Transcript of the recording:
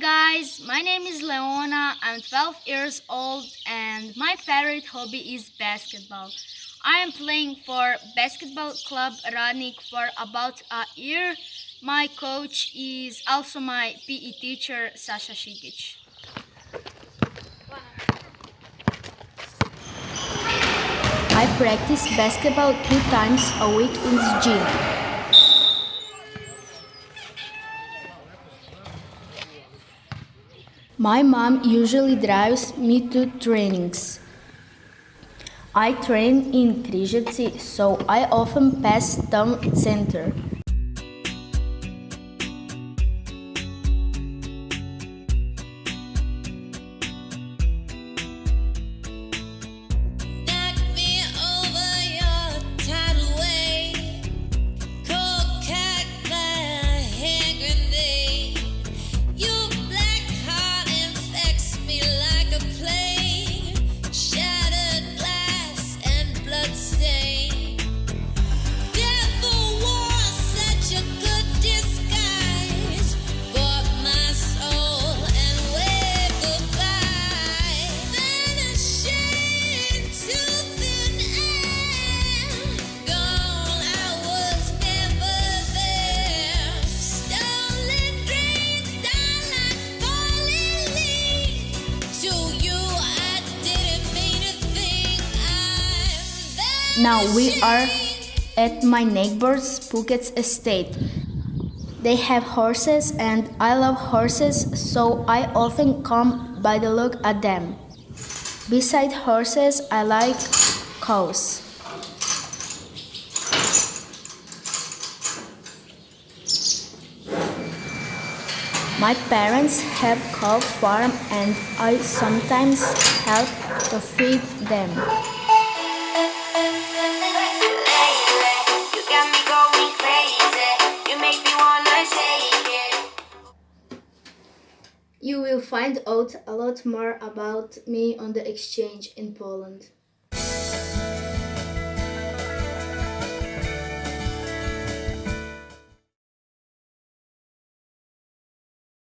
guys, my name is Leona. I'm 12 years old and my favorite hobby is basketball. I am playing for basketball club Radnik for about a year. My coach is also my PE teacher Sasha Šikić. I practice basketball two times a week in the gym. My mom usually drives me to trainings. I train in Križevci, so I often pass town center. Now we are at my neighbor's Phuket's estate. They have horses and I love horses, so I often come by the look at them. Beside horses, I like cows. My parents have cow farm and I sometimes help to feed them. You will find out a lot more about me on the exchange in Poland.